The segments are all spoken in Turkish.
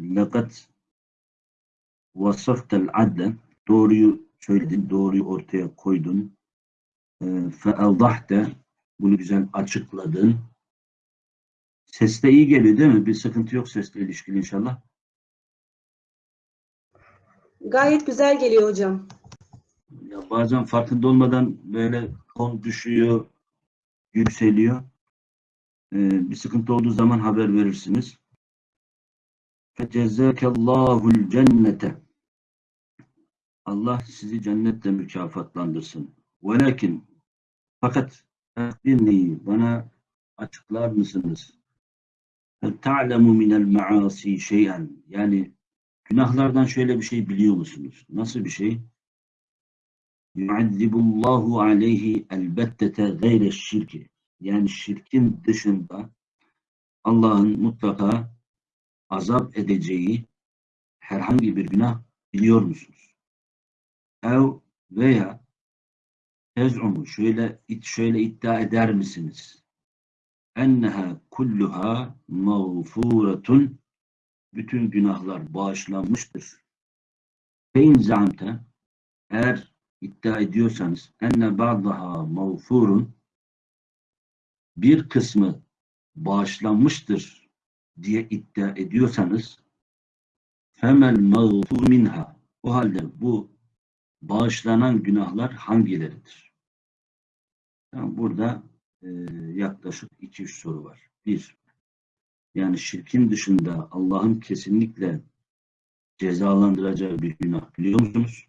Lakat vasaftel adle doğruyu söyledin, doğruyu ortaya koydun. Fe evdahte bunu güzel açıkladın. Seste iyi geliyor değil mi? Bir sıkıntı yok sesle ilişkili inşallah. Gayet güzel geliyor hocam. Ya bazen farkında olmadan böyle ton düşüyor, yükseliyor. Ee, bir sıkıntı olduğu zaman haber verirsiniz. Fecezzâkellâhul cennete. Allah sizi cennetle mükafatlandırsın. Velakin fakat akbirni bana açıklar mısınız? Ta'lemu minel maasi şeyen. Yani günahlardan şöyle bir şey biliyor musunuz? Nasıl bir şey? Yuazzibullahu aleyhi elbettete gayre şirki. Yani şirkin dışında Allah'ın mutlaka azap edeceği herhangi bir günah biliyor musunuz? Ev veya tez'umu şöyle şöyle iddia eder misiniz? Enneha kulluha mağfuretun bütün günahlar bağışlanmıştır. Fein zamte eğer iddia ediyorsanız enne ba'daha mağfurun bir kısmı bağışlanmıştır diye iddia ediyorsanız femel mağfur minha o halde bu bağışlanan günahlar hangileridir? Yani burada e, yaklaşık iki üç soru var. Bir, yani şirkin dışında Allah'ın kesinlikle cezalandıracağı bir günah biliyor musunuz?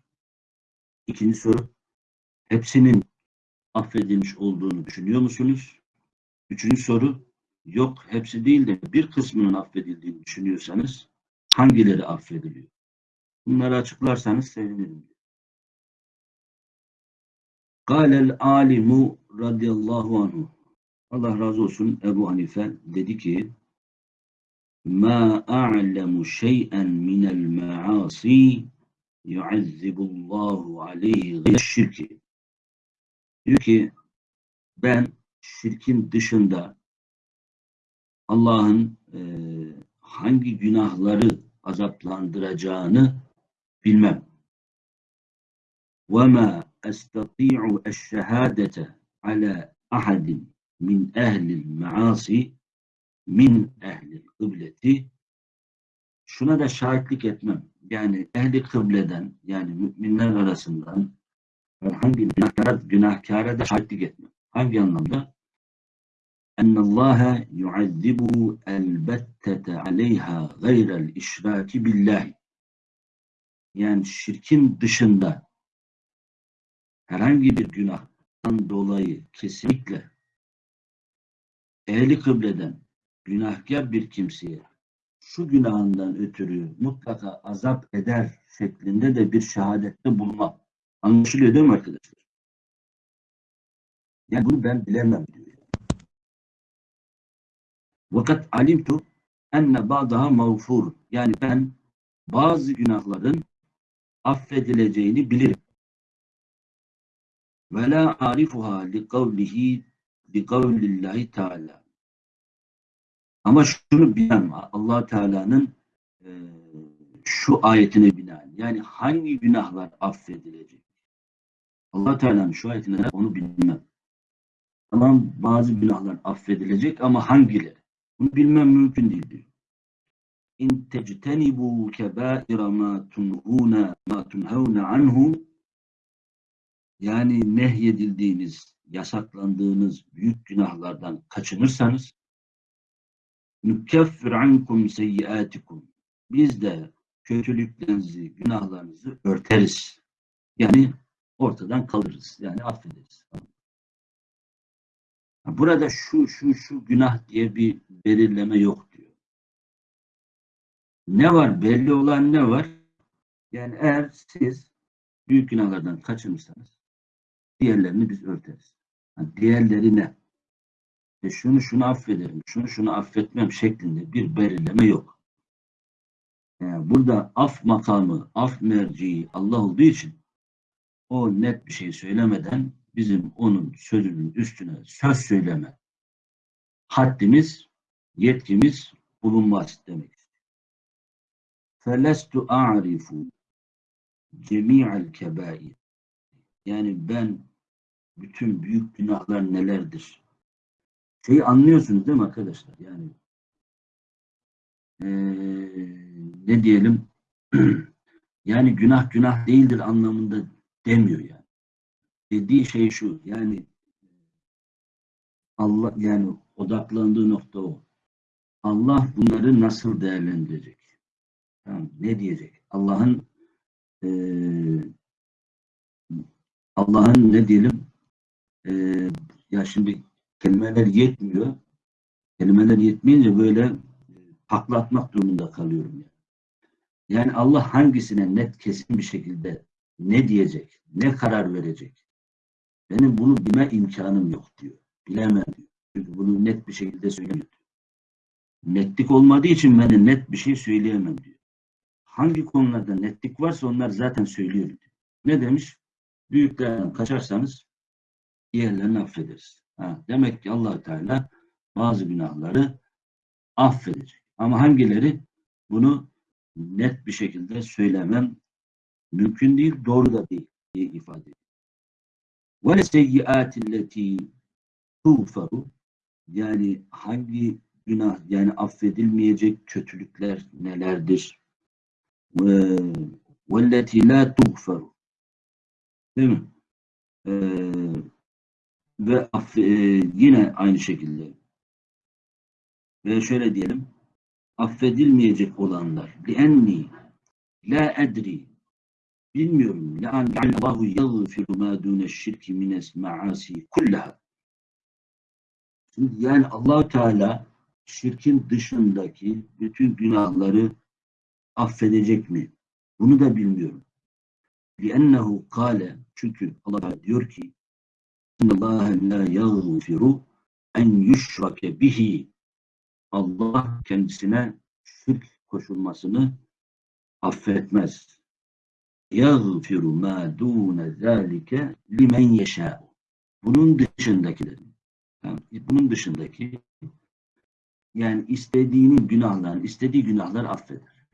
İkinci soru, hepsinin affedilmiş olduğunu düşünüyor musunuz? Üçüncü soru, yok hepsi değil de bir kısmının affedildiğini düşünüyorsanız hangileri affediliyor? Bunları açıklarsanız sevinirim. Kâlel alimu radıyallahu anhu. Allah razı olsun Ebu Hanife dedi ki ma a'lemu şey'en minel ma'asi yuazzibullahu aleyhi gayşirki. Diyor ki ben şirkin dışında Allah'ın e, hangi günahları azaplandıracağını bilmem. وَمَا أَسْتَطِيعُ الشَّهَادَةَ عَلَى أَحَدٍ min ehlil maasi min ehlil kıbleti şuna da şahitlik etmem. Yani ehli kıbleden yani müminler arasından herhangi bir günahkara, günahkara da şahitlik etmem. Hangi anlamda? اَنَّ اللّٰهَ يُعَذِّبُهُ الْبَتَّةَ عَلَيْهَا غَيْرَ الْاِشْرَاكِ بِاللّٰهِ Yani şirkin dışında herhangi bir günahtan dolayı kesinlikle ehli kıbleden günahkar bir kimseye şu günahından ötürü mutlaka azap eder şeklinde de bir şehadette bulma. Anlaşılıyor değil mi arkadaşlar? Yani bunu ben bilemem diyor. Vakat alimtu enne ba'daha mağfur. Yani ben bazı günahların affedileceğini bilirim. Ve la arifuha li kavlihi bi kavlillahi teala. Ama şunu bilen allah Teala'nın e, şu ayetine binaen. Yani hangi günahlar affedilecek? allah Teala'nın şu ayetine onu bilmem. Tamam bazı günahlar affedilecek ama hangileri? Bunu bilmem mümkün değil diyor. İn tectenibu kebaira ma tunhuna ma tunhavna anhu yani nehyedildiğiniz, yasaklandığınız büyük günahlardan kaçınırsanız nükeffir ankum seyyiatikum biz de kötülüklerinizi, günahlarınızı örteriz. Yani ortadan kalırız. Yani affederiz. Burada şu şu şu günah diye bir belirleme yok diyor. Ne var? Belli olan ne var? Yani eğer siz büyük günahlardan kaçınırsanız diğerlerini biz örteriz. Yani diğerleri ne? E şunu şunu affederim, şunu şunu affetmem şeklinde bir belirleme yok. Yani burada af makamı, af merciği Allah olduğu için o net bir şey söylemeden bizim onun sözünün üstüne söz söyleme haddimiz, yetkimiz bulunmaz demek. felestu a'rifu cemi'el kebair. Yani ben bütün büyük günahlar nelerdir? Şeyi anlıyorsunuz değil mi arkadaşlar? Yani eee, ne diyelim yani günah günah değildir anlamında demiyor yani. Dediği şey şu yani Allah yani odaklandığı nokta o. Allah bunları nasıl değerlendirecek? Tamam, ne diyecek? Allah'ın eee, Allah'ın ne diyelim eee, ya şimdi kelimeler yetmiyor. Kelimeler yetmeyince böyle e, takla atmak durumunda kalıyorum yani. Yani Allah hangisine net kesin bir şekilde ne diyecek, ne karar verecek? Benim bunu bilme imkanım yok diyor. Bilemem diyor. Çünkü bunu net bir şekilde söylemiyor. Netlik olmadığı için ben net bir şey söyleyemem diyor. Hangi konularda netlik varsa onlar zaten söylüyor diyor. Ne demiş? Büyüklerden kaçarsanız diğerlerini affederiz. Ha, demek ki allah Teala bazı günahları affedecek. Ama hangileri? Bunu net bir şekilde söylemem mümkün değil, doğru da değil diye ifade ediyor. وَلَسَيِّئَاتِ الَّتِي تُغْفَرُ Yani hangi günah, yani affedilmeyecek kötülükler nelerdir? Ve- وَالَّتِي لَا تُغْفَرُ Değil mi? Ee, ve aff- e, yine aynı şekilde ve şöyle diyelim affedilmeyecek olanlar لِأَنِّي la edri bilmiyorum لَاَنْ Allahu يَغْفِرُ مَا دُونَ الشِّرْكِ مِنَ الْمَعَاسِي كُلَّهَا Şimdi yani allah Teala şirkin dışındaki bütün günahları affedecek mi? Bunu da bilmiyorum. لِأَنَّهُ قَالَ Çünkü Allah Teala diyor ki اِنَّ اللّٰهَ لَا يَغْفِرُ en yüşrake bihi Allah kendisine şirk koşulmasını affetmez. Yağfiru ma dûne zâlike limen yeşâ. Bunun dışındakileri. Yani bunun dışındaki yani istediğinin günahlarını, istediği günahlar affeder.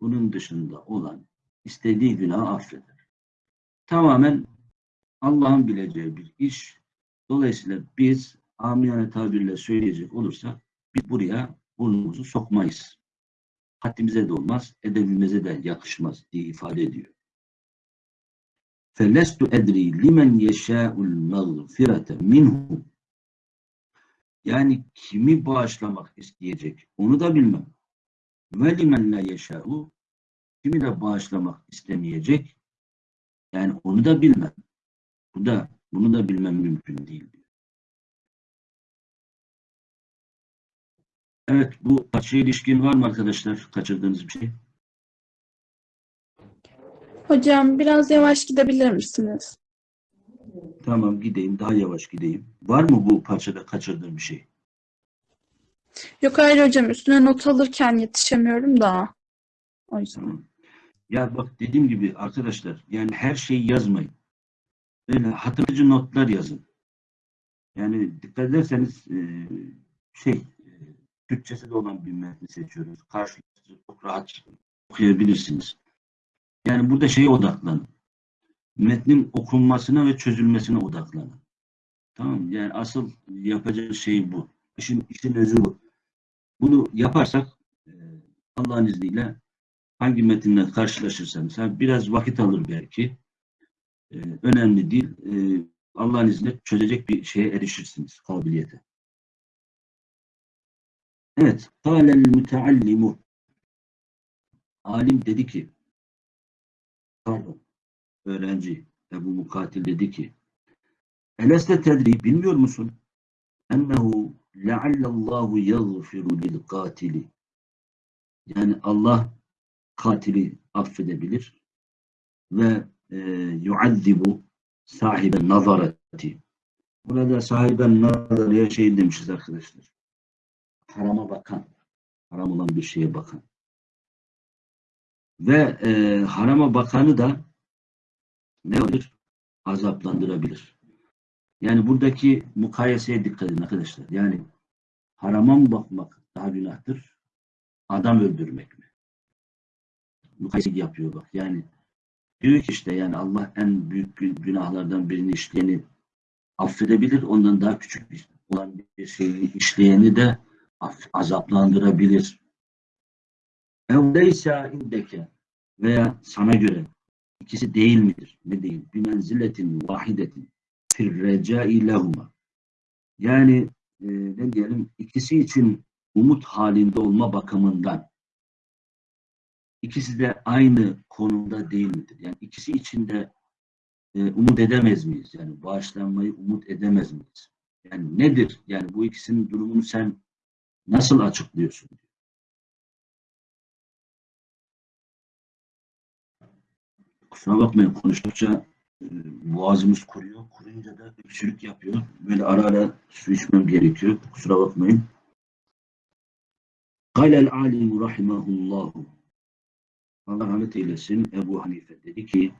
Bunun dışında olan istediği günahı affeder. Tamamen Allah'ın bileceği bir iş. Dolayısıyla biz amiyane tabirle söyleyecek olursak biz buraya burnumuzu sokmayız. Haddimize de olmaz, edebimize de yakışmaz diye ifade ediyor. فَلَسْتُ اَدْرِي لِمَنْ يَشَاءُ الْمَغْفِرَةَ minhu. Yani kimi bağışlamak isteyecek onu da bilmem. Ve limen la yeşâ'u kimi de bağışlamak istemeyecek yani onu da bilmem. Bu da bunu da bilmem mümkün değil. diyor. Evet bu parçaya ilişkin var mı arkadaşlar? Kaçırdığınız bir şey? Hocam biraz yavaş gidebilir misiniz? Tamam gideyim daha yavaş gideyim. Var mı bu parçada kaçırdığım bir şey? Yok hayır hocam üstüne not alırken yetişemiyorum da. O yüzden. Tamam. Ya bak dediğim gibi arkadaşlar yani her şeyi yazmayın. Böyle hatırlayıcı notlar yazın. Yani dikkat ederseniz e, şey e, Türkçesi de olan bir metni seçiyoruz. Karşılıklı çok rahat okuyabilirsiniz. Yani burada şeye odaklanın. Metnin okunmasına ve çözülmesine odaklanın. Tamam mı? Yani asıl yapacağınız şey bu. İşin, işin özü bu. Bunu yaparsak e, Allah'ın izniyle hangi metinle karşılaşırsanız biraz vakit alır belki. E, önemli değil. E, Allah'ın izniyle çözecek bir şeye erişirsiniz. Kabiliyete. Evet. Kâlel müteallimu Alim dedi ki öğrenci. Ebu Mukatil dedi ki Eleste tedri bilmiyor musun? Ennehu leallallahu yagfiru lil katili. Yani Allah katili affedebilir ve e, yuazzibu sahiben nazareti. Burada sahiben nazareye şey demişiz arkadaşlar. Harama bakan haram olan bir şeye bakan ve e, harama bakanı da ne olur? Azaplandırabilir. Yani buradaki mukayeseye dikkat edin arkadaşlar. Yani harama mı bakmak daha günahtır? Adam öldürmek mi? mukayese yapıyor bak. Yani diyor ki işte yani Allah en büyük gü- günahlardan birini işleyeni affedebilir. Ondan daha küçük olan bir şeyi işleyeni de azaplandırabilir. Ev leysa indeke veya sana göre ikisi değil midir? Ne değil? Bir menziletin vahidetin fir recai lehuma. Yani e, ne diyelim ikisi için umut halinde olma bakımından ikisi de aynı konumda değil midir? Yani ikisi için de e, umut edemez miyiz? Yani bağışlanmayı umut edemez miyiz? Yani nedir? Yani bu ikisinin durumunu sen nasıl açıklıyorsun? Kusura bakmayın konuştukça e, boğazımız kuruyor. Kuruyunca da öksürük yapıyor. Böyle ara ara su içmem gerekiyor. Kusura bakmayın. Kalel alim rahimahullahu Allah rahmet eylesin Ebu Hanife dedi ki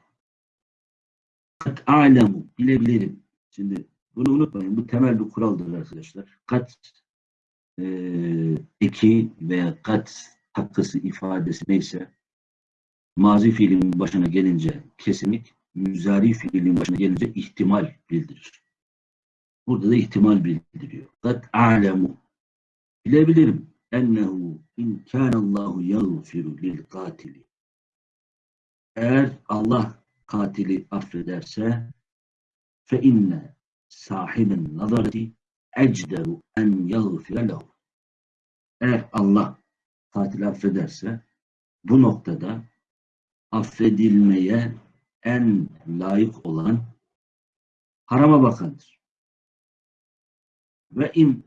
kat alemu bilebilirim. Şimdi bunu unutmayın. Bu temel bir kuraldır arkadaşlar. Kat e, eki veya kat hakkısı ifadesi neyse mazi fiilin başına gelince kesinlik, müzari fiilin başına gelince ihtimal bildirir. Burada da ihtimal bildiriyor. Kat alemu bilebilirim ennehu in kânallahu yağfiru lil katili eğer Allah katili affederse fe inne sahibin nazareti ecderu en yağfire lehu. Eğer Allah katili affederse bu noktada affedilmeye en layık olan harama bakandır. Ve im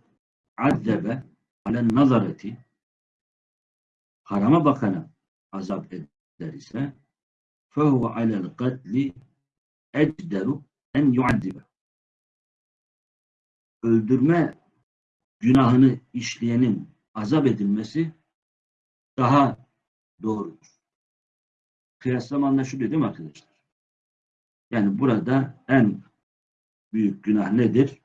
azzebe ale nazareti harama bakana azap eder ise fehuve alel katli ecderu en yuaddibe öldürme günahını işleyenin azap edilmesi daha doğrudur Kıyaslama anlaşılıyor değil mi arkadaşlar? Yani burada en büyük günah nedir?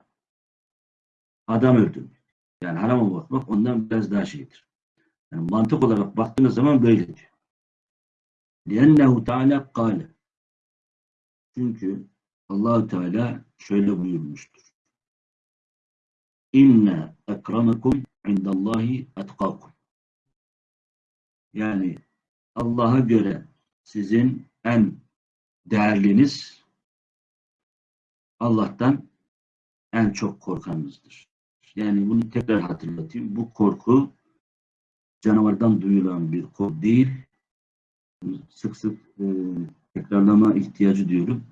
Adam öldürmek. Yani harama bakmak ondan biraz daha şeydir. Yani mantık olarak baktığınız zaman böyledir. لِأَنَّهُ Teala kâle. Çünkü allah Teala şöyle buyurmuştur. İnne ekremekum indallahi etkakum. Yani Allah'a göre sizin en değerliniz Allah'tan en çok korkanınızdır. Yani bunu tekrar hatırlatayım. Bu korku canavardan duyulan bir korku değil, sık sık e, tekrarlama ihtiyacı diyorum.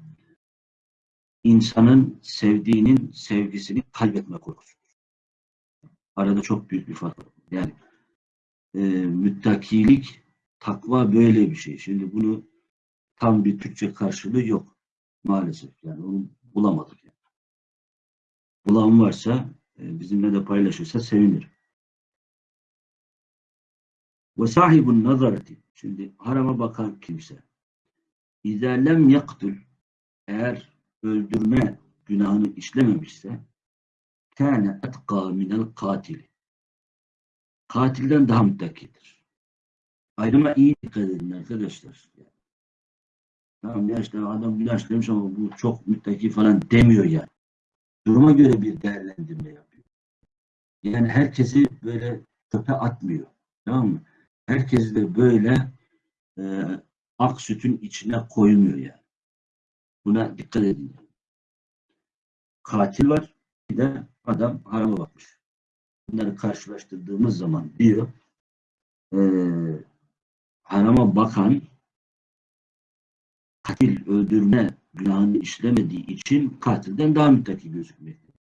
İnsanın sevdiğinin sevgisini kaybetme korkusu. Arada çok büyük bir fark var. Yani e, müttakilik, takva böyle bir şey. Şimdi bunu tam bir Türkçe karşılığı yok. Maalesef. Yani onu bulamadık. Yani. Bulan varsa e, bizimle de paylaşırsa sevinirim. Ve sahibun nazareti. Şimdi harama bakan kimse. İzâ lem. Eğer öldürme günahını işlememişse kâne etkâ minel katili. Katilden daha müttakidir. Ayrıma iyi dikkat edin arkadaşlar. Tamam ya işte adam günah işlemiş ama bu çok müttaki falan demiyor yani. Duruma göre bir değerlendirme yapıyor. Yani herkesi böyle çöpe atmıyor. Tamam mı? herkes de böyle e, ak sütün içine koymuyor yani. Buna dikkat edin. Katil var, bir de adam harama bakmış. Bunları karşılaştırdığımız zaman diyor e, harama bakan katil öldürme günahını işlemediği için katilden daha müttaki gözükmektedir.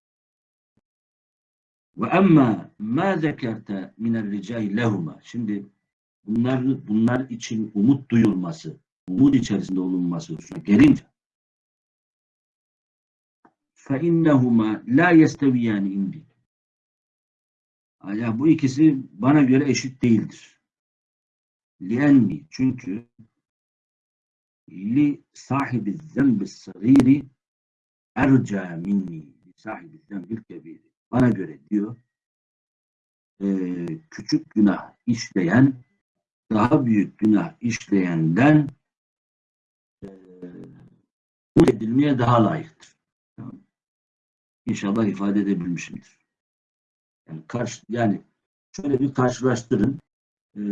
Ve emma ma zekerte minel ricai lehuma. Şimdi bunlar, bunlar için umut duyulması, umut içerisinde olunması gelince فَاِنَّهُمَا لَا يَسْتَوِيَانِ indi. Ya bu ikisi bana göre eşit değildir. لِأَنِّي Çünkü li sahibi zembi sagiri erca minni li sahibi zembil kebiri. Bana göre diyor e, küçük günah işleyen daha büyük günah işleyenden e, umut edilmeye daha layıktır. Tamam. İnşallah ifade edebilmişimdir. Yani, karşı, yani şöyle bir karşılaştırın. E,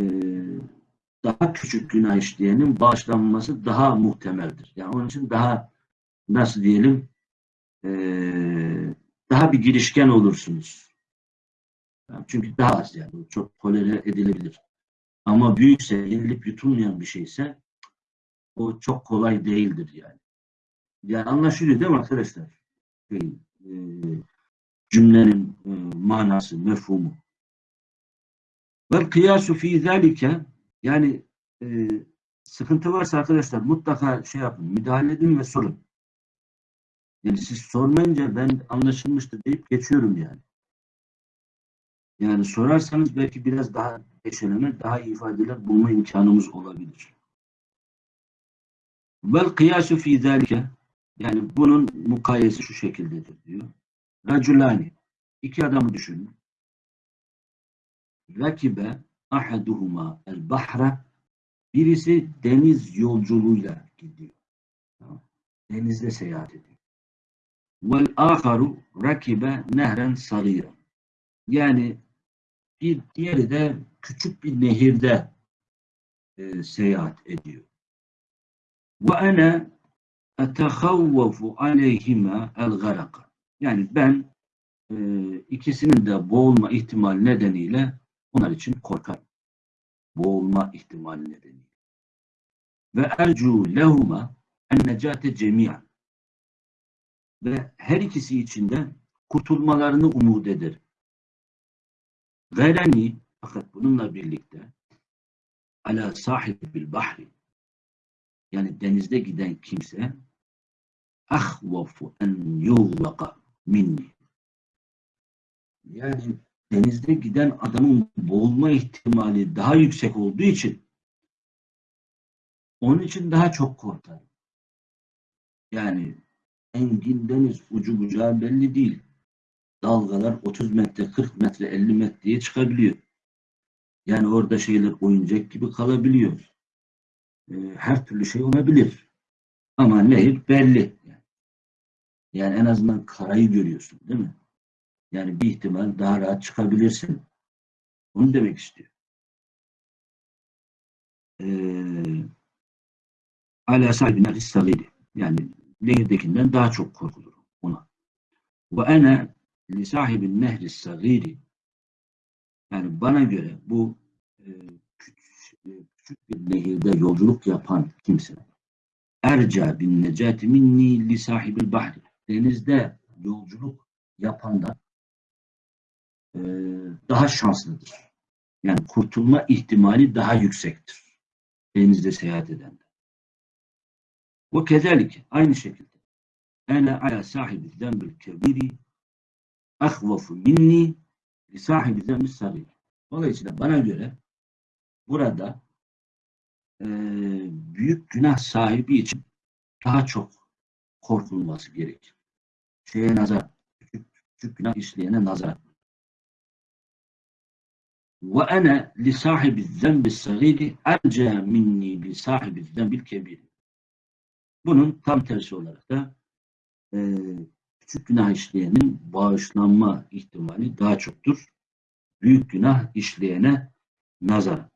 daha küçük günah işleyenin bağışlanması daha muhtemeldir. Yani onun için daha nasıl diyelim e, daha bir girişken olursunuz. Yani çünkü daha az yani. Çok tolere edilebilir. Ama büyükse, yenilip yutulmayan bir şeyse o çok kolay değildir yani. Yani anlaşılıyor değil mi arkadaşlar? Şey, e, cümlenin e, manası, mefhumu. Vel kıyasu fi zalike yani e, sıkıntı varsa arkadaşlar mutlaka şey yapın, müdahale edin ve sorun. Yani siz sormayınca ben anlaşılmıştır deyip geçiyorum yani. Yani sorarsanız belki biraz daha eşeleme, daha iyi ifadeler bulma imkanımız olabilir. Vel kıyasu fi zalike yani bunun mukayesi şu şekildedir diyor. Raculani iki adamı düşünün. Rakibe ahaduhuma el bahra birisi deniz yolculuğuyla gidiyor. Denizde seyahat ediyor. Vel aharu rakibe nehren sarira. Yani bir diğeri de küçük bir nehirde e, seyahat ediyor. Ve ene etehavvafu aleyhima el garaka. Yani ben e, ikisinin de boğulma ihtimali nedeniyle onlar için korkarım. Boğulma ihtimali nedeniyle. Ve ercu lehuma en necate cemiyan. Ve her ikisi için de kurtulmalarını umut ederim. Vereni fakat bununla birlikte ala sahibil bahri yani denizde giden kimse ahvafu en yuğlaka minni yani denizde giden adamın boğulma ihtimali daha yüksek olduğu için onun için daha çok korkarım. Yani engin deniz ucu bucağı belli değil. Dalgalar 30 metre, 40 metre, 50 metreye çıkabiliyor. Yani orada şeyler oyuncak gibi kalabiliyor. Ee, her türlü şey olabilir. Ama nehir belli. Yani en azından karayı görüyorsun değil mi? Yani bir ihtimal daha rahat çıkabilirsin. Onu demek istiyor. Ee, Ala sahibine rissalıydı. Yani nehirdekinden daha çok korkulur ona. Ve ene li sahibin nehri sagiri yani bana göre bu e, küçük, küçük bir nehirde yolculuk yapan kimse erca bin necati minni li sahibil bahri denizde yolculuk yapandan e, daha şanslıdır. Yani kurtulma ihtimali daha yüksektir. Denizde seyahat edenden. Ve kezalik aynı şekilde ene ala sahibi zembil kebiri ahvafu minni li sahibi zembil sagir. Dolayısıyla bana göre burada e, büyük günah sahibi için daha çok korkulması gerekir. Şeye nazar, küçük, küçük günah işleyene nazar. Ve ene li sahibi zembi sagiri erce minni li sahibi zembil kebiri. Bunun tam tersi olarak da e, küçük günah işleyenin bağışlanma ihtimali daha çoktur. Büyük günah işleyene nazar.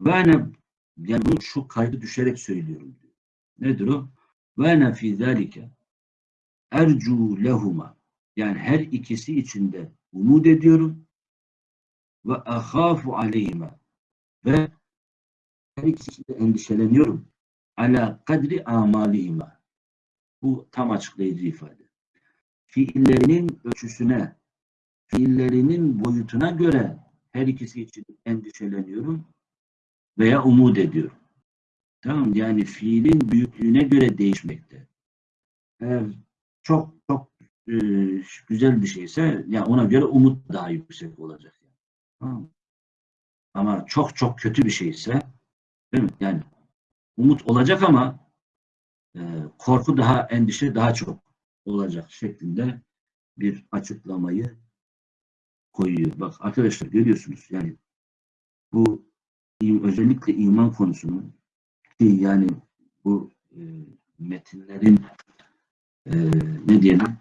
Ve ene yani bunu şu kaydı düşerek söylüyorum diyor. Nedir o? Ve ene fî zâlike ercu lehuma yani her ikisi içinde umut ediyorum ve ahafu aleyhime ve her ikisi endişeleniyorum ala kadri amalihime bu tam açıklayıcı ifade fiillerinin ölçüsüne fiillerinin boyutuna göre her ikisi için endişeleniyorum veya umut ediyorum. Tamam yani fiilin büyüklüğüne göre değişmekte. Eğer çok çok e, güzel bir şeyse yani ona göre umut daha yüksek olacak. Ama çok çok kötü bir şeyse değil mi? Yani umut olacak ama e, korku daha endişe daha çok olacak şeklinde bir açıklamayı koyuyor. Bak arkadaşlar görüyorsunuz yani bu özellikle iman konusunu ki yani bu e, metinlerin e, ne diyelim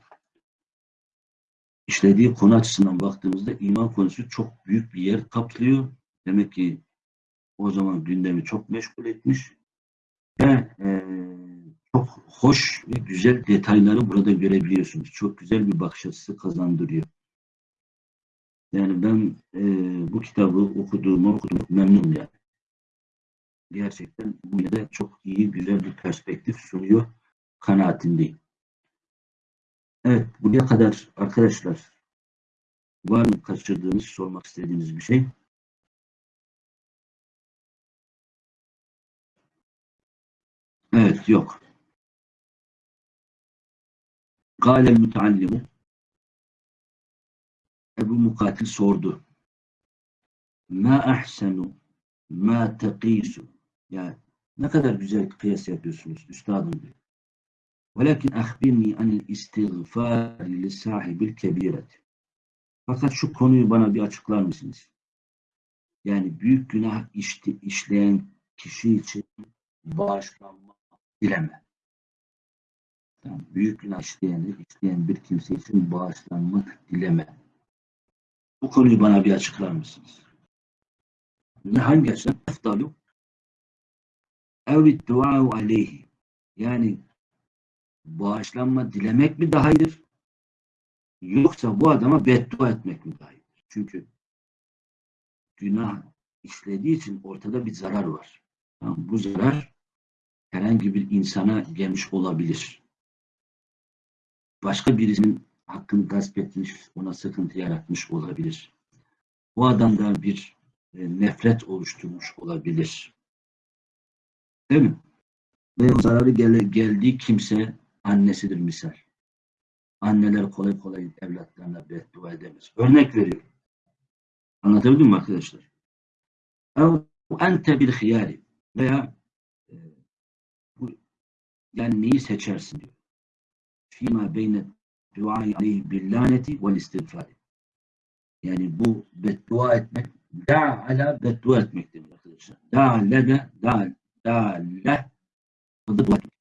işlediği konu açısından baktığımızda iman konusu çok büyük bir yer kaplıyor. Demek ki o zaman gündemi çok meşgul etmiş ve e, çok hoş ve güzel detayları burada görebiliyorsunuz. Çok güzel bir bakış açısı kazandırıyor. Yani ben e, bu kitabı okuduğumu okudum, memnunum yani. Gerçekten bu de çok iyi, güzel bir perspektif sunuyor kanaatindeyim. Evet, buraya kadar arkadaşlar var mı kaçırdığınız, sormak istediğiniz bir şey? Evet, yok. Gâlel müteallimu Ebu Mukatil sordu. Ma ahsenu ma teqisu yani ne kadar güzel kıyas yapıyorsunuz üstadım diyor. Velakin ahbirni anil istiğfari li sahibil. Fakat şu konuyu bana bir açıklar mısınız? Yani büyük günah işti, işleyen kişi için bağışlanma dileme. Yani büyük günah işleyen, işleyen bir kimse için bağışlanmak dileme. Bu konuyu bana bir açıklar mısınız? Ne hangi açıdan? Eftalu evit aleyhi. Yani bağışlanma dilemek mi daha iyidir? Yoksa bu adama beddua etmek mi daha iyidir? Çünkü günah işlediği için ortada bir zarar var. Tamam, bu zarar herhangi bir insana gelmiş olabilir. Başka birisinin hakkını gasp etmiş, ona sıkıntı yaratmış olabilir. Bu adamda bir e, nefret oluşturmuş olabilir. Değil mi? Ve o zararı gel geldiği kimse annesidir misal. Anneler kolay kolay evlatlarına beddua edemez. Örnek veriyorum. Anlatabildim mi arkadaşlar? Ev ente bil hiyari veya e, bu, yani neyi seçersin diyor. Fîmâ beyne duayı aleyhi bil laneti vel istiğfari. Yani bu beddua etmek da ala beddua etmek demek arkadaşlar. Da lede da da le da dua etmek.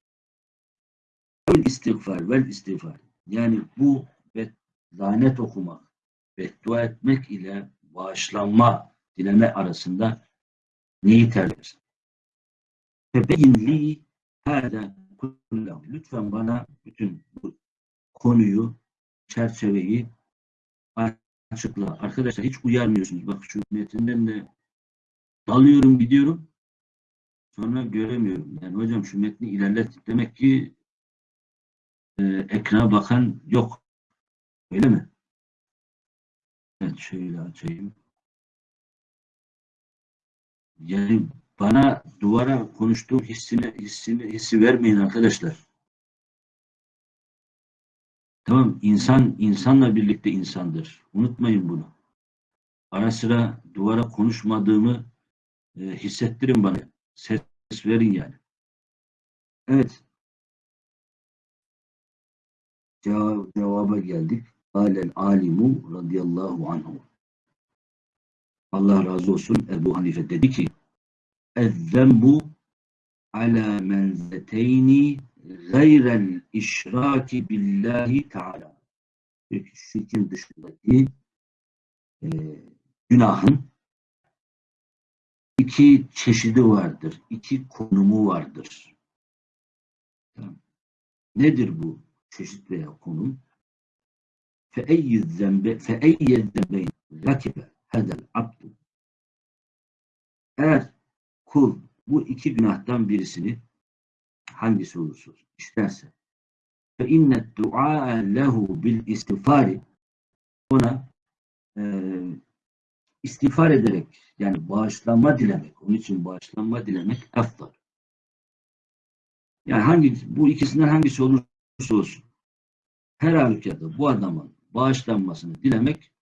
Vel istiğfar vel istiğfar. Yani bu bet, lanet okumak, beddua etmek ile bağışlanma dileme arasında neyi tercih edersin? Febeyin li hâdâ kullahu. Lütfen bana bütün bu konuyu, çerçeveyi açıkla. Arkadaşlar hiç uyarmıyorsunuz. Bak şu metinden de dalıyorum gidiyorum. Sonra göremiyorum. Yani hocam şu metni ilerlet. Demek ki e, ekrana bakan yok. Öyle mi? Evet şöyle açayım. Yani bana duvara konuştuğum hissini, hissini, hissi vermeyin arkadaşlar. Tamam insan insanla birlikte insandır. Unutmayın bunu. Ara sıra duvara konuşmadığımı e, hissettirin bana. Ses verin yani. Evet. Cevaba geldik. Alel alimu radıyallahu anhu. Allah razı olsun Ebu Hanife dedi ki Ezzembu ala menzeteyni gayrel işraki billahi teala. Peki şirkin dışındaki e, günahın iki çeşidi vardır. iki konumu vardır. Nedir bu çeşit veya konum? فَاَيِّ الذَّنْبَ فَاَيِّ الذَّنْبَيْنِ رَكِبَ هَذَا الْعَبْدُ Eğer kul bu iki günahtan birisini hangisi olursa olsun işlerse fe innet du'a lehu bil istiğfari ona e, istiğfar ederek yani bağışlanma dilemek onun için bağışlanma dilemek eftal. Yani hangi bu ikisinden hangisi olursa olsun her halükarda bu adamın bağışlanmasını dilemek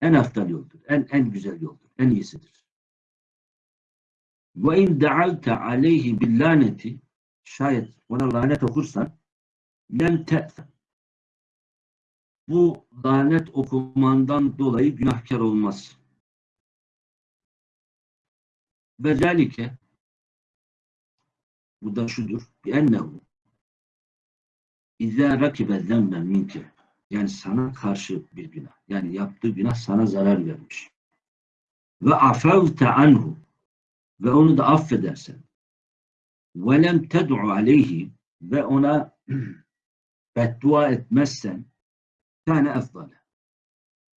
en eftal yoldur. En en güzel yoldur. En iyisidir. Ve in da'alta aleyhi bil laneti şayet ona lanet okursan lem te'fe bu lanet okumandan dolayı günahkar olmaz. Ve zalike bu da şudur. Bi ennehu İzâ rakibe zemben minke yani sana karşı bir günah. Yani yaptığı günah sana zarar vermiş. Ve afavte anhu ve onu da affedersen. Ve lem ted'u aleyhi ve ona beddua etmezsen kâne efdale.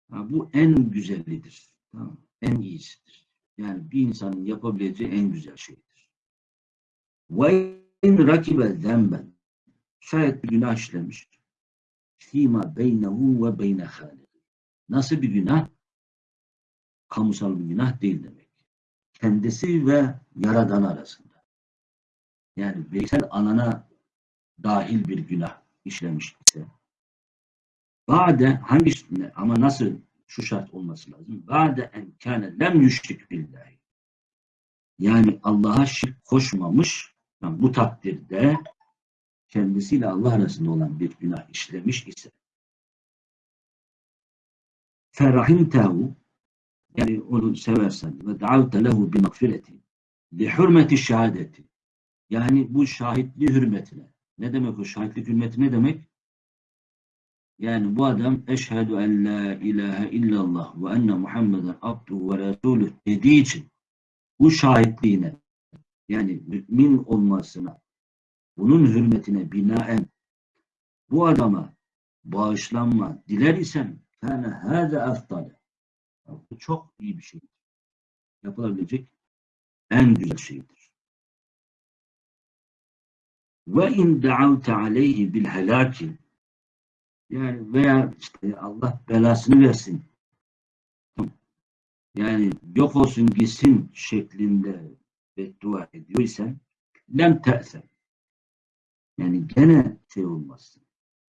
Bu en güzellidir. Tamam. En iyisidir. Yani bir insanın yapabileceği en güzel şeydir. Ve in rakibe zemben şayet bir günah işlemiş fîmâ beynehu ve beyne hâlihi. Nasıl bir günah? Kamusal bir günah değil demek. Kendisi ve Yaradan arasında. Yani bireysel alana dahil bir günah işlemiş ise Ba'de hangisine ama nasıl şu şart olması lazım? Ba'de en kâne lem yüşrik billahi. Yani Allah'a şirk koşmamış yani bu takdirde kendisiyle Allah arasında olan bir günah işlemiş ise ferahimtehu yani onu seversen ve da'avte lehu bi mağfireti li hürmeti şehadeti yani bu şahitliği hürmetine ne demek o şahitlik hürmeti ne demek? Yani bu adam eşhedü en la ilahe illallah ve enne Muhammeden abduhu ve resuluh dediği için bu şahitliğine yani mümin olmasına bunun hürmetine binaen bu adama bağışlanma diler isem kâne hâze efdale. Bu çok iyi bir şeydir. Yapılabilecek en güzel şeydir. Ve in da'avte aleyhi bil helaki yani veya işte Allah belasını versin. Yani yok olsun gitsin şeklinde beddua ediyorsan lem te'sem. Yani gene şey olmazsın.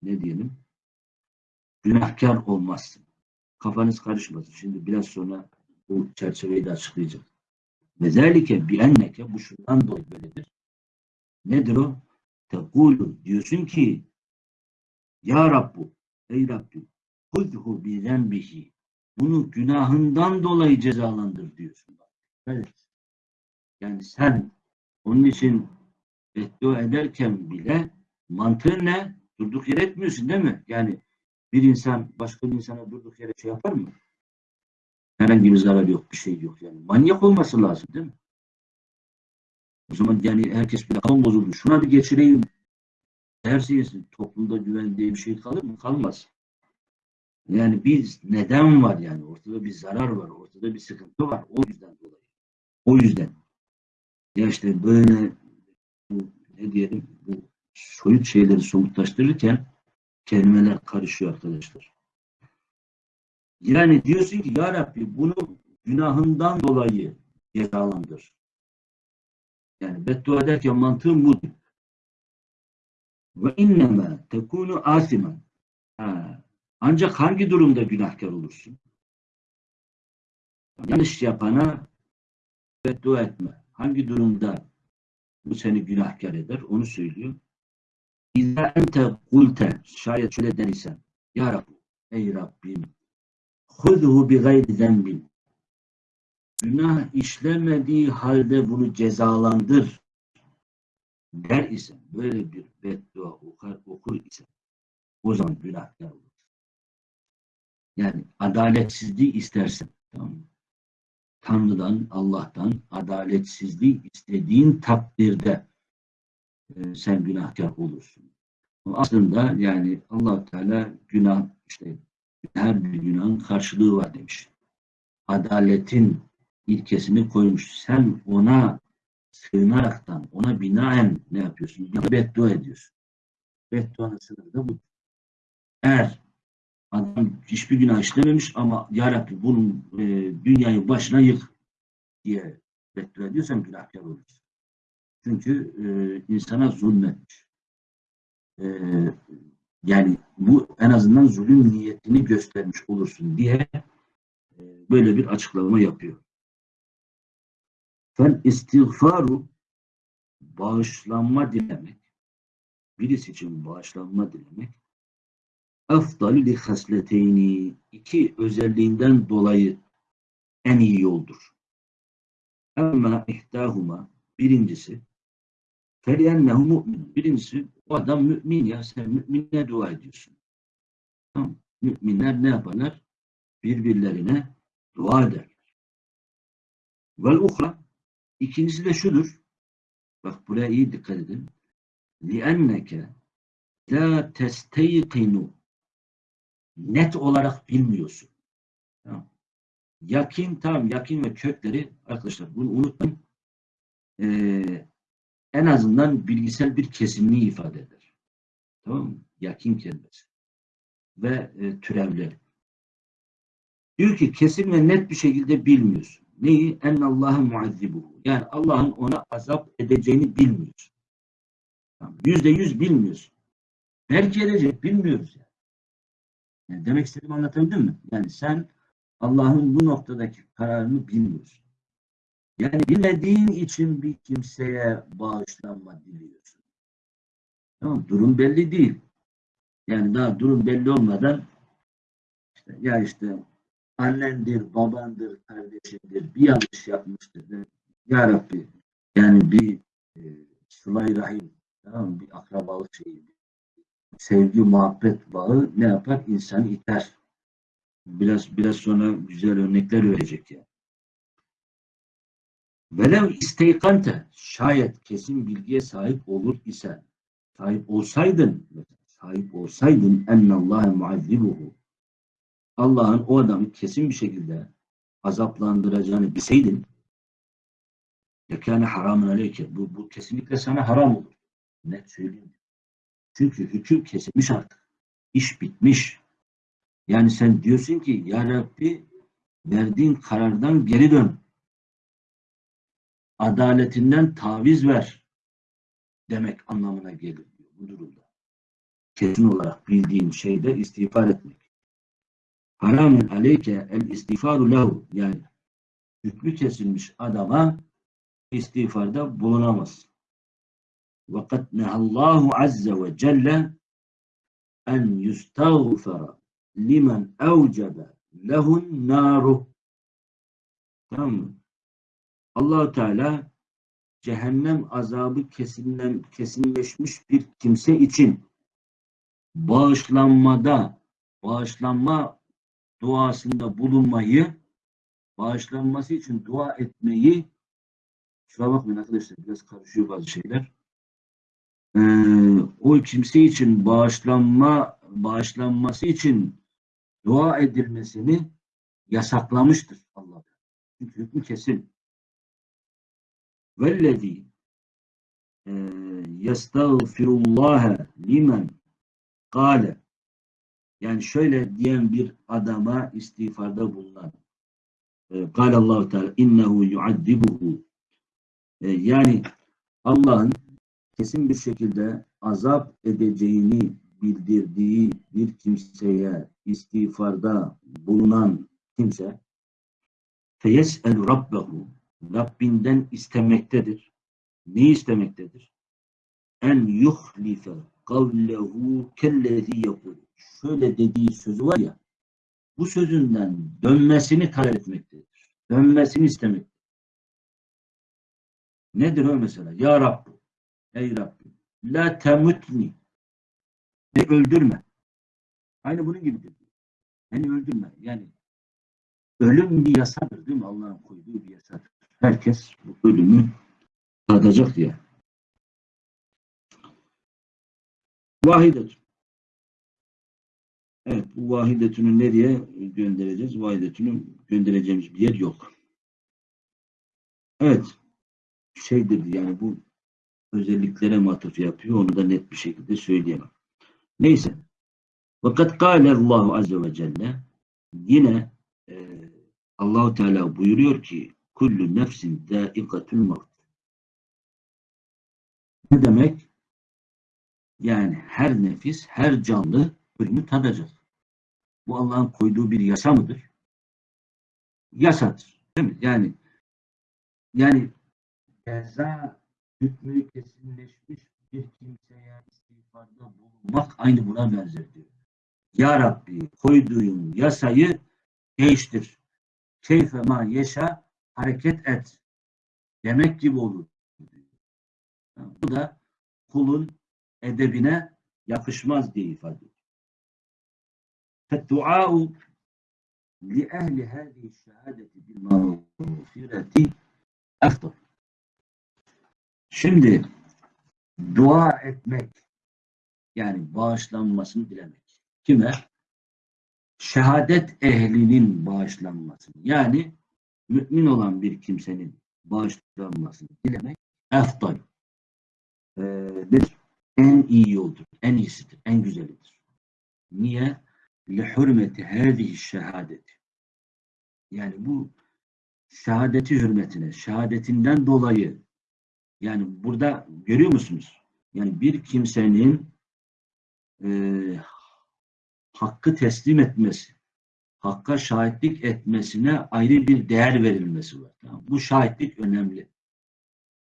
Ne diyelim? Günahkar olmazsın. Kafanız karışmasın. Şimdi biraz sonra bu çerçeveyi de açıklayacağım. Ve zelike bi enneke bu şundan dolayı böyledir. Nedir o? Tekulu diyorsun ki Ya Rabbu ey Rabbim hudhu bi zenbihi bunu günahından dolayı cezalandır diyorsun. Evet. Yani sen onun için beddua ederken bile mantığın ne? Durduk yere etmiyorsun değil mi? Yani bir insan başka bir insana durduk yere şey yapar mı? Herhangi bir zarar yok, bir şey yok yani. Manyak olması lazım değil mi? O zaman yani herkes bir kan bozuldu. Şuna bir geçireyim. Her şeysin. Toplumda güven diye bir şey kalır mı? Kalmaz. Yani bir neden var yani. Ortada bir zarar var. Ortada bir sıkıntı var. O yüzden dolayı. O yüzden. Ya işte böyle bu, ne diyelim bu soyut şeyleri somutlaştırırken kelimeler karışıyor arkadaşlar. Yani diyorsun ki Ya Rabbi bunu günahından dolayı cezalandır. Yani beddua ederken mantığım bu. Ve inneme tekunu asimen. Ha. Ancak hangi durumda günahkar olursun? Yanlış yapana beddua etme. Hangi durumda bu seni günahkar eder? Onu söylüyor. İzâ ente kulte şayet şöyle dersen Ya Rabbi, ey Rabbim hudhu bi gayri zembin günah işlemediği halde bunu cezalandır der ise böyle bir beddua okur, okur ise o zaman günahkar olur. Yani adaletsizliği istersen tamam mı? Tanrı'dan, Allah'tan adaletsizliği istediğin takdirde e, sen günahkar olursun. Aslında yani allah Teala günah işte her bir günahın karşılığı var demiş. Adaletin ilkesini koymuş. Sen ona sığınaraktan, ona binaen ne yapıyorsun? Ya beddua ediyorsun. Bedduanın sınırı da bu. Eğer adam hiçbir günah işlememiş ama Ya Rabbi bunun e, dünyayı başına yık diye beddua ediyorsan günahkar olursun. Çünkü e, insana zulmetmiş. E, yani bu en azından zulüm niyetini göstermiş olursun diye e, böyle bir açıklama yapıyor. Fel istiğfaru bağışlanma dilemek birisi için bağışlanma dilemek efdalü li hasleteyni iki özelliğinden dolayı en iyi yoldur. Ama ihtahuma birincisi feliyennehu mu'min. Birincisi o adam mümin ya sen mümine dua ediyorsun. Tamam. Müminler ne yaparlar? Birbirlerine dua ederler. Vel uhra ikincisi de şudur. Bak buraya iyi dikkat edin. لِأَنَّكَ لَا تَسْتَيْقِنُ Net olarak bilmiyorsun. Tamam. Yakin tamam yakin ve kökleri arkadaşlar bunu unutmayın. Ee, en azından bilgisel bir kesinliği ifade eder. Tamam mı? Yakin kelimesi. Ve e, türevleri. Diyor ki kesin ve net bir şekilde bilmiyorsun. Neyi? Ennallâhe muazzibuhu. Yani Allah'ın ona azap edeceğini bilmiyorsun. Yüzde yüz bilmiyorsun. Belki edecek, bilmiyoruz yani. Yani. Demek istediğimi anlatabildim mi? Yani sen Allah'ın bu noktadaki kararını bilmiyorsun. Yani bilmediğin için bir kimseye bağışlanma diliyorsun. Tamam, durum belli değil. Yani daha durum belli olmadan işte, ya işte annendir, babandır, kardeşindir, bir yanlış yapmıştır. Ya Rabbi yani bir e, sıla rahim, tamam bir akrabalık şeyi, sevgi, muhabbet bağı ne yapar? İnsanı iter. Biraz biraz sonra güzel örnekler verecek ya. Velev isteykante şayet kesin bilgiye sahip olur isen sahip olsaydın sahip olsaydın ennallâhe muazzibuhu Allah'ın o adamı kesin bir şekilde azaplandıracağını bilseydin yekâne haramın aleyke bu, bu kesinlikle sana haram olur. Net söyleyeyim. Çünkü hüküm kesilmiş artık. İş bitmiş. Yani sen diyorsun ki Ya Rabbi verdiğin karardan geri dön. Adaletinden taviz ver demek anlamına gelir bu durumda. Kesin olarak bildiğin şeyde istiğfar etmek. Haramun aleyke el istiğfaru lehu yani hükmü kesilmiş adama istiğfarda bulunamaz. Vakat nehallahu azze ve celle en yustağfara limen evcebe lehun naru. Tamam mı? allah Teala cehennem azabı kesinlen, kesinleşmiş bir kimse için bağışlanmada, bağışlanma duasında bulunmayı, bağışlanması için dua etmeyi, şuna bakmayın arkadaşlar biraz karışıyor bazı şeyler. Ee, o kimse için bağışlanma, bağışlanması için dua edilmesini yasaklamıştır Allah. Çünkü hükmü kesin. Vellezî yestağfirullâhe limen kâle yani şöyle diyen bir adama istiğfarda bulunan kâle Allah-u Teala innehu yuaddibuhu yani Allah'ın kesin bir şekilde azap edeceğini bildirdiği bir kimseye istiğfarda bulunan kimse feyes'elu rabbehu Rabbinden istemektedir. Ne istemektedir? En yuhlife kavlehu kellezi yakul. Şöyle dediği sözü var ya, bu sözünden dönmesini talep etmektedir. Dönmesini istemektedir. Nedir o mesela? Ya Rabbi, ey Rabbi, la temutni, beni öldürme. Aynı bunun gibidir. Beni öldürme. Yani ölüm bir yasadır değil mi? Allah'ın koyduğu bir yasadır. Herkes bu ölümü tadacak diye. Vahidetün. Evet, bu vahidetünü nereye göndereceğiz? Vahidetünü göndereceğimiz bir yer yok. Evet, şey dedi yani bu özelliklere matuf yapıyor. Onu da net bir şekilde söyleyemem. Neyse. Fakat kâle Allahu Azze ve Celle yine e, Allahu Teala buyuruyor ki kullu nefsin dâikatul mevt. Ne demek? Yani her nefis, her canlı ölümü tadacak. Bu Allah'ın koyduğu bir yasa mıdır? Yasadır. Değil mi? Yani yani ceza hükmü kesinleşmiş bir kimseye istiğfarda bulunmak aynı buna benzer diyor. Ya Rabbi koyduğun yasayı değiştir. Keyfe ma yeşa hareket et. demek gibi olur. Bu da kulun edebine yakışmaz diye ifade ediyor. فالدعاء لأهل هذه الشهادة بالمغفرة أفضل. Şimdi dua etmek yani bağışlanmasını dilemek. Kime? Şehadet ehlinin bağışlanmasını. Yani mümin olan bir kimsenin bağışlanmasını dilemek eftal. Ee, nedir? En iyi yoldur, en iyisidir, en güzelidir. Niye? لِحُرْمَةِ هَذِهِ şehadeti. Yani bu şehadeti hürmetine, şehadetinden dolayı yani burada görüyor musunuz? Yani bir kimsenin e, hakkı teslim etmesi, hakka şahitlik etmesine ayrı bir değer verilmesi var. Tamam. Bu şahitlik önemli.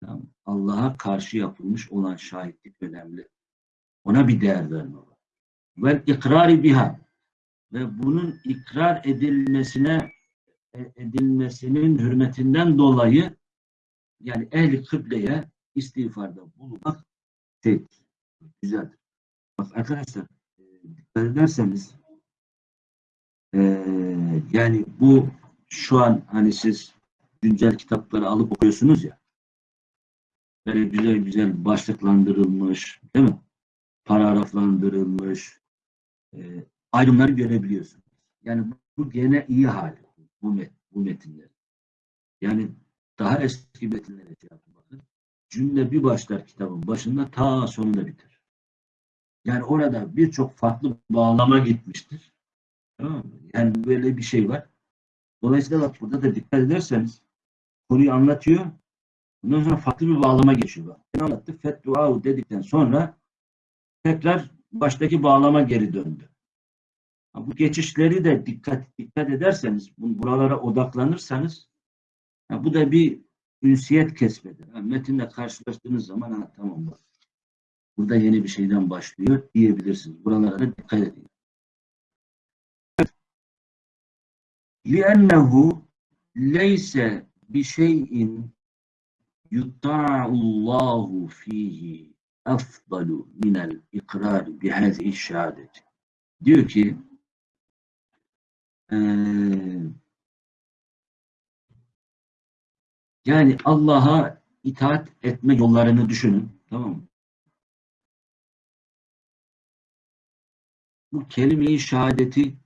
Tamam. Allah'a karşı yapılmış olan şahitlik önemli. Ona bir değer verme var. Ve ikrari biha ve bunun ikrar edilmesine e, edilmesinin hürmetinden dolayı yani ehli kıbleye istiğfarda bulunmak şey, güzeldir. Bak arkadaşlar e, dikkat ederseniz e, yani bu şu an hani siz güncel kitapları alıp okuyorsunuz ya böyle güzel güzel başlıklandırılmış değil mi? Paragraflandırılmış e, ayrımları görebiliyorsunuz. Yani bu gene iyi hali bu, met, bu metinler. Yani daha eski metinlere şey yapın. Cümle bir başlar kitabın başında ta sonunda biter. Yani orada birçok farklı bağlama gitmiştir. Tamam mı? Yani böyle bir şey var. Dolayısıyla bak burada da dikkat ederseniz konuyu anlatıyor. Ondan sonra farklı bir bağlama geçiyor. Bak. Ben anlattı. Fettuahu dedikten sonra tekrar baştaki bağlama geri döndü. Bu geçişleri de dikkat dikkat ederseniz, bu- buralara odaklanırsanız ha, bu da bir ünsiyet kesbeder. Ha, metinle karşılaştığınız zaman ha, tamam bak. Burada yeni bir şeyden başlıyor diyebilirsiniz. Buralara da dikkat edin. لِأَنَّهُ لَيْسَ بِشَيْءٍ يُطَّاعُ اللّٰهُ ف۪يهِ أَفْضَلُ مِنَ الْاِقْرَارِ بِهَذِهِ الشَّهَادَةِ Diyor ki eee, yani Allah'a itaat etme yollarını düşünün. Tamam mı? Bu kelime-i şehadeti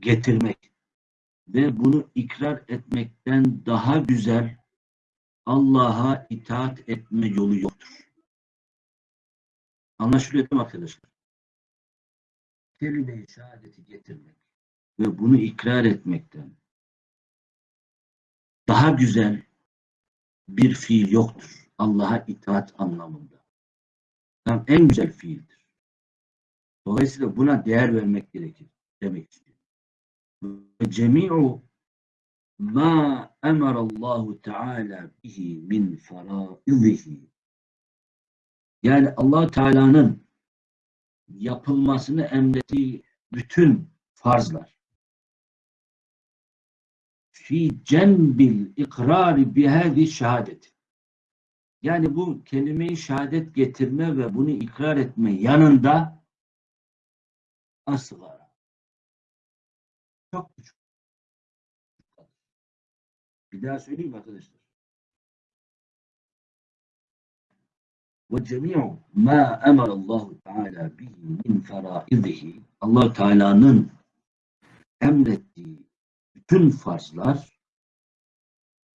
getirmek ve bunu ikrar etmekten daha güzel Allah'a itaat etme yolu yoktur. Anlaşılıyor değil mi arkadaşlar? Kelime-i şehadeti getirmek ve bunu ikrar etmekten daha güzel bir fiil yoktur. Allah'a itaat anlamında. Tam en güzel fiildir. Dolayısıyla buna değer vermek gerekir demek istiyor. Cemi'u ma emarallahu teala bihi min faraizihi yani allah Teala'nın yapılmasını emrettiği bütün farzlar fi cenbil ikrari bihâzi şehadet. Yani bu kelime-i şehadet getirme ve bunu ikrar etme yanında asgara. Çok küçük. Bir daha söyleyeyim arkadaşlar. Ve cemi'u ma emarallahu teala bihi min allah Teala'nın emrettiği bütün farzlar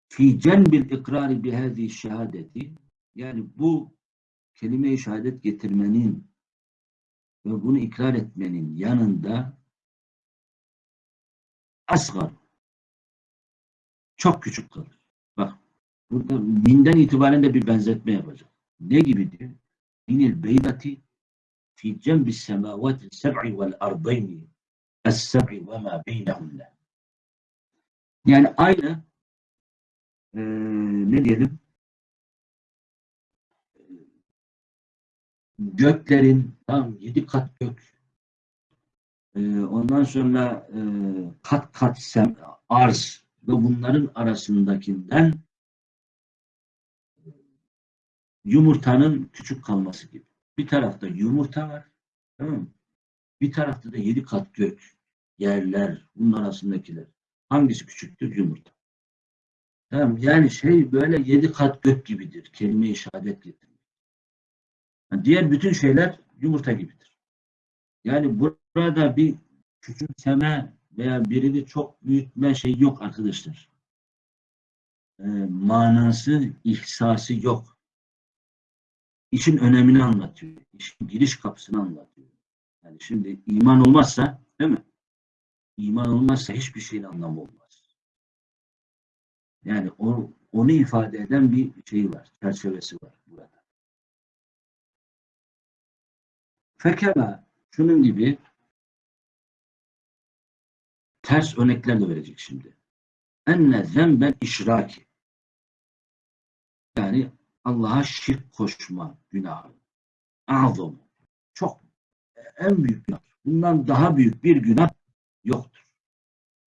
fi cenbil ikrari bihâzi şehadeti yani bu kelime-i şehadet getirmenin ve bunu ikrar etmenin yanında asgar çok küçük kalır. Bak burada minden itibaren de bir benzetme yapacak. Ne gibi diyor? Minil beydati fi cembis semavati seb'i vel ardayni es-seb'i ve ma beynehunne yani aynı eee, ne diyelim göklerin tam yedi kat gök eee, ondan sonra eee, kat kat sem, arz ve bunların arasındakinden yumurtanın küçük kalması gibi. Bir tarafta yumurta var. Tamam mı? Bir tarafta da yedi kat gök, yerler, bunun arasındakiler. Hangisi küçüktür? Yumurta. Tamam, yani şey böyle yedi kat gök gibidir. Kelime-i şehadet getirmek. Yani diğer bütün şeyler yumurta gibidir. Yani burada bir küçümseme veya birini çok büyütme şey yok arkadaşlar. Ee, manası, ihsası yok. İşin önemini anlatıyor. İşin giriş kapısını anlatıyor. Yani şimdi iman olmazsa, değil mi? İman olmazsa hiçbir şeyin anlamı olmaz. Yani o, onu ifade eden bir şey var, çerçevesi var burada. Fekema, şunun gibi ters örnekler de verecek şimdi. Enne zemben işraki. Yani Allah'a şirk koşma günahı. Azam. Çok en büyük günah. Bundan daha büyük bir günah yoktur.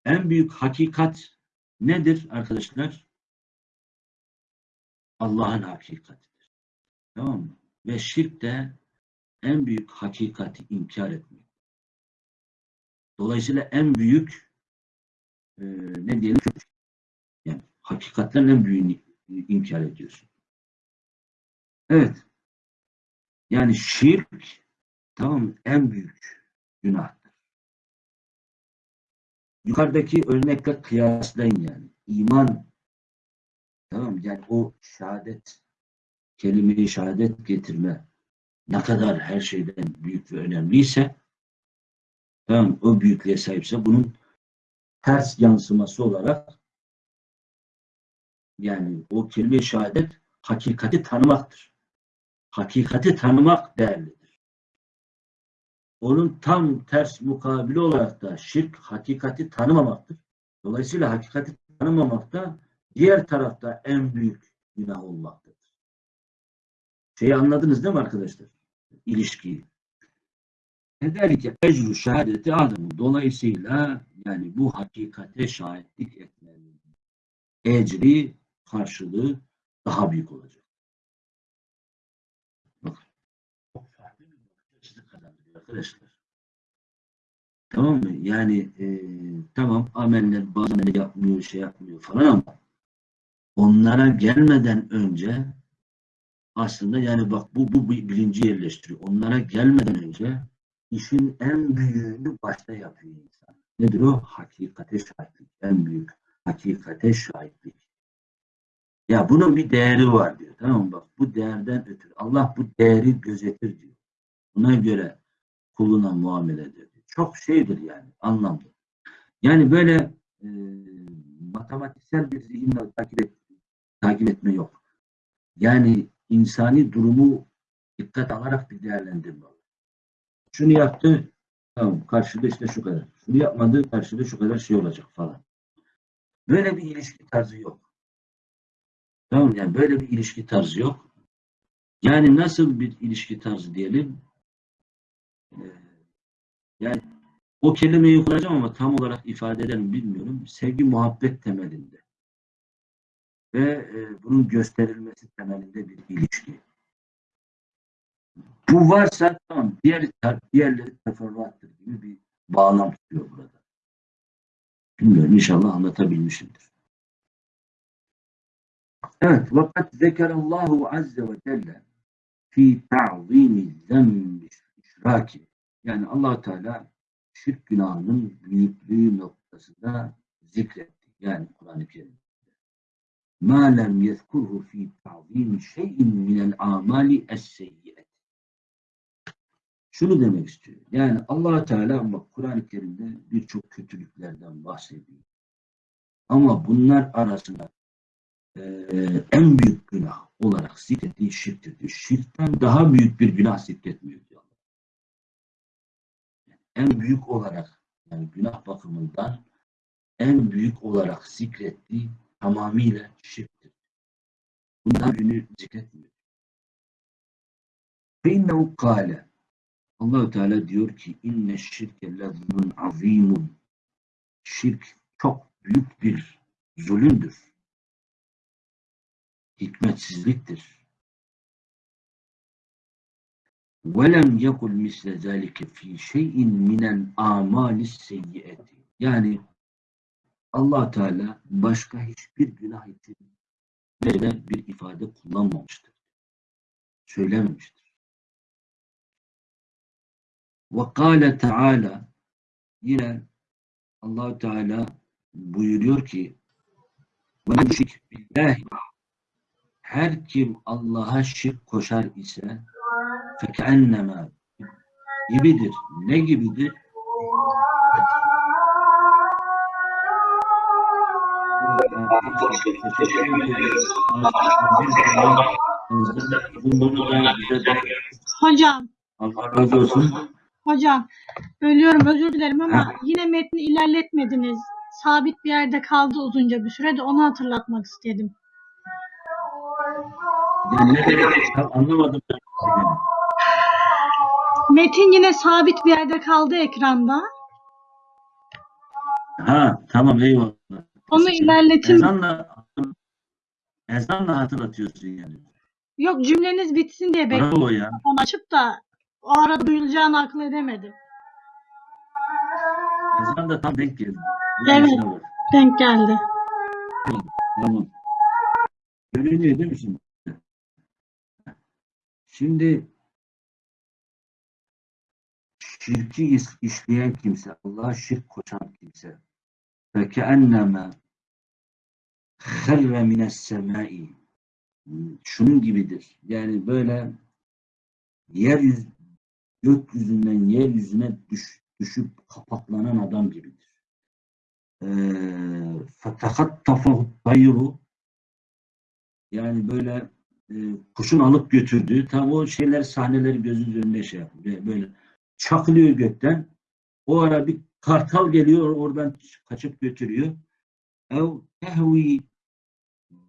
En büyük hakikat nedir arkadaşlar? Allah'ın hakikatidir. Tamam mı? Ve şirk de en büyük hakikati inkar etmek. Dolayısıyla en büyük e, ne diyelim yani hakikatlerin en büyüğünü inkar ediyorsun. Evet. Yani şirk tamam en büyük günahtır. Yukarıdaki örnekle kıyaslayın yani. İman tamam? Yani o şehadet kelimeyi şehadet getirme ne kadar her şeyden büyük ve önemliyse tamam o büyüklüğe sahipse bunun ters yansıması olarak yani o kelime şehadet hakikati tanımaktır. Hakikati tanımak değerlidir. Onun tam ters mukabili olarak da şirk hakikati tanımamaktır. Dolayısıyla hakikati tanımamak da diğer tarafta en büyük günah olmaktadır. Şeyi anladınız değil mi arkadaşlar? İlişkiyi. Ederike ecru şehadeti adamı. Dolayısıyla yani bu hakikate şahitlik etmenin ecri karşılığı daha büyük olacak. Bakın. Çok farklı bir bakış açısı kazandırıyor arkadaşlar. Tamam mı? Yani e, tamam ameller ameller yapmıyor, şey yapmıyor falan ama onlara gelmeden önce aslında yani bak bu, bu bilinci yerleştiriyor. Onlara gelmeden önce işin en büyüğünü başta yapıyor insan. Nedir o? Hakikate şahitlik. En büyük hakikate şahitlik. Ya bunun bir değeri var diyor. Tamam mı? Bak bu değerden ötürü. Allah bu değeri gözetir diyor. Buna göre kuluna muamele ediyor. Çok şeydir yani anlamlı. Yani böyle e, matematiksel bir zihinle takip, et, takip etme yok. Yani insani durumu dikkat alarak bir değerlendirme. Şunu yaptı, tamam karşıda işte şu kadar. Şunu yapmadı, karşıda şu kadar şey olacak falan. Böyle bir ilişki tarzı yok. Tamam yani böyle bir ilişki tarzı yok. Yani nasıl bir ilişki tarzı diyelim? Yani o kelimeyi kullanacağım ama tam olarak ifade eder mi bilmiyorum. Sevgi muhabbet temelinde. Ve e, bunun gösterilmesi temelinde bir ilişki. Bu varsa tamam. Diğer, diğerleri teferruattır gibi bir bağlam tutuyor burada. Bilmiyorum inşallah anlatabilmişimdir. Evet. Vakat zekerallahu azze ve celle fi ta'zimi zembi işraki. Yani allah Teala şirk günahının büyüklüğü noktasında zikretti. Yani Kur'an-ı Kerim. Ma lem yezkurhu fi ta'zimi şeyin minel amali es-seyyi'et. Şunu demek istiyor. Yani allah Teala ama Kur'an-ı Kerim'de birçok kötülüklerden bahsediyor. Ama bunlar arasında e, en büyük günah olarak zikrettiği şirktir. Şirkten daha büyük bir günah zikretmiyor. En büyük olarak yani günah bakımından en büyük olarak zikrettiği tamamıyla şirktir. Bundan günü zikretmiyor. İnnehu kâle Allahu Teala diyor ki inne şirke lezmun azimun şirk çok büyük bir zulümdür. Hikmetsizliktir. وَلَمْ يَقُلْ مِسْلَ ذَٰلِكَ ف۪ي شَيْءٍ مِنَ الْآمَالِ السَّيِّئَةِ Yani allah Teala başka hiçbir günah için böyle bir ifade kullanmamıştır. Söylememiştir. وَقَالَ Teala Yine allah Teala buyuruyor ki وَمَنْ شِرْكْ بِاللّٰهِ Her kim Allah'a şirk koşar ise fekenneme gibidir. Ne gibidir? Hocam. Allah razı olsun. Hocam, bölüyorum özür dilerim ama ha. yine metni ilerletmediniz. Sabit bir yerde kaldı uzunca bir sürede onu hatırlatmak istedim. Ne demek? Anlamadım. Ben. Metin yine sabit bir yerde kaldı ekranda. Ha tamam eyvallah. Onu ilerletin. Ezanla, ezanla hatırlatıyorsun yani. Yok cümleniz bitsin diye bekliyorum açıp da o arada duyulacağını akıl edemedim. Ezan da tam denk geldi. Evet. Denk geldi. Tamam. Görünüyor değil mi şimdi? Şimdi şirki is- işleyen kimse, Allah'a şirk koşan kimse فَكَأَنَّمَا خَرَّ مِنَ السَّمَاءِ Şunun gibidir. Yani böyle yeryüzü gökyüzünden yeryüzüne düş, düşüp kapaklanan adam gibidir. Ee, فَتَخَطَّفَهُ الطَّيْرُ Yani böyle e, kuşun alıp götürdüğü tam o şeyler sahneleri gözünüz önünde şey yapıyor. Böyle çakılıyor gökten. O ara bir kartal geliyor oradan kaçıp götürüyor. Ev tehvi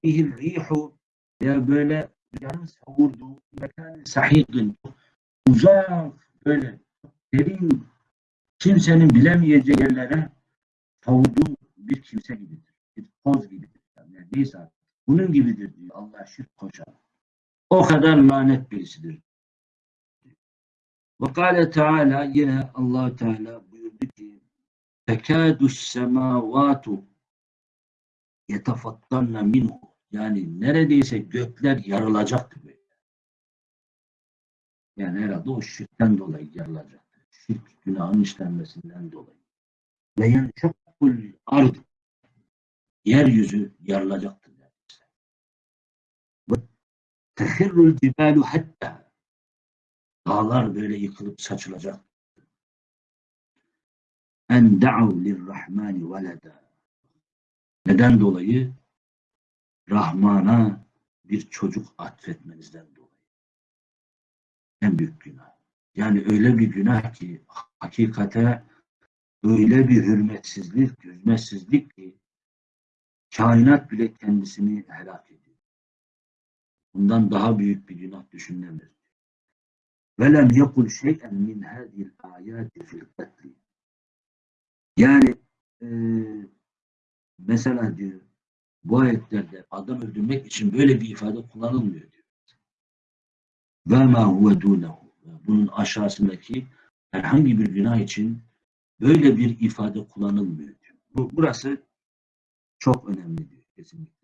bihil rihu ya böyle rüzgarın savurduğu mekan sahidin uzak böyle derin kimsenin bilemeyeceği yerlere savurduğu bir kimse gibidir. Bir toz gibidir. Yani neyse. Bunun gibidir diyor Allah şirk koşan. O kadar lanet birisidir. Ve kâle Teala yine allah Teala buyurdu ki tekâdü semâvâtu yetefattanna minhu yani neredeyse gökler yarılacaktı böyle. Yani herhalde o şirkten dolayı yarılacaktı. Şirk günahın işlenmesinden dolayı. Ve yenşakkul ard yeryüzü yarılacaktı neredeyse. Ve tehirrul cibalu hatta dağlar böyle yıkılıp saçılacak. En da'u lirrahmani veleda. Neden dolayı? Rahman'a bir çocuk atfetmenizden dolayı. En büyük günah. Yani öyle bir günah ki hakikate öyle bir hürmetsizlik, hürmetsizlik ki kainat bile kendisini helak ediyor. Bundan daha büyük bir günah düşünülemez. Velem yekul şey'en min hadil ayati fil katli. Yani e, mesela diyor bu ayetlerde adam öldürmek için böyle bir ifade kullanılmıyor diyor. Ve ma huve. Bunun aşağısındaki herhangi bir günah için böyle bir ifade kullanılmıyor diyor. Bu, burası çok önemli diyor kesinlikle.